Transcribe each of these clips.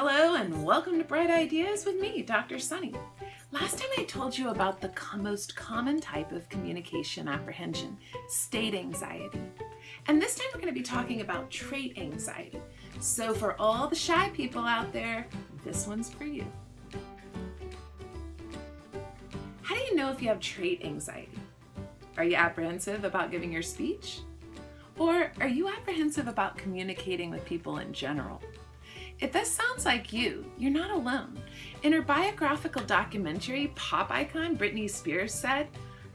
Hello and welcome to Bright Ideas with me, Dr. Sunny. Last time I told you about the most common type of communication apprehension, state anxiety. And this time we're going to be talking about trait anxiety. So for all the shy people out there, this one's for you. How do you know if you have trait anxiety? Are you apprehensive about giving your speech? Or are you apprehensive about communicating with people in general? If this sounds like you, you're not alone. In her biographical documentary, pop icon Britney Spears said,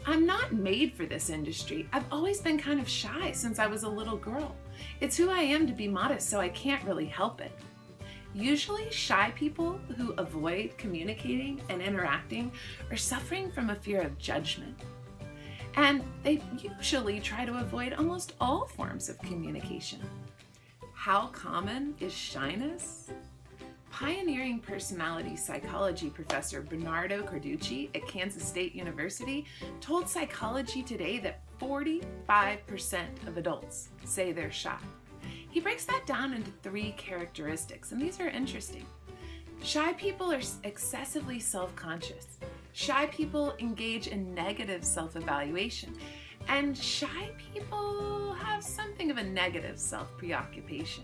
I'm not made for this industry. I've always been kind of shy since I was a little girl. It's who I am to be modest, so I can't really help it. Usually, shy people who avoid communicating and interacting are suffering from a fear of judgment. And they usually try to avoid almost all forms of communication. How common is shyness? Pioneering personality psychology professor Bernardo Carducci at Kansas State University told Psychology Today that 45% of adults say they're shy. He breaks that down into three characteristics, and these are interesting. Shy people are excessively self-conscious. Shy people engage in negative self-evaluation. And shy people have something of a negative self-preoccupation.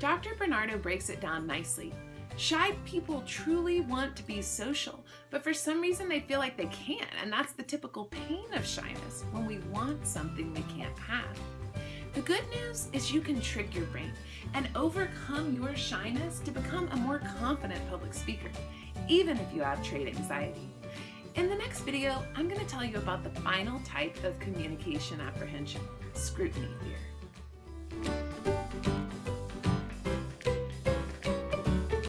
Dr. Bernardo breaks it down nicely. Shy people truly want to be social, but for some reason they feel like they can't, and that's the typical pain of shyness, when we want something we can't have. The good news is you can trick your brain and overcome your shyness to become a more confident public speaker, even if you have trait anxiety. In the next video, I'm going to tell you about the final type of communication apprehension, scrutiny fear.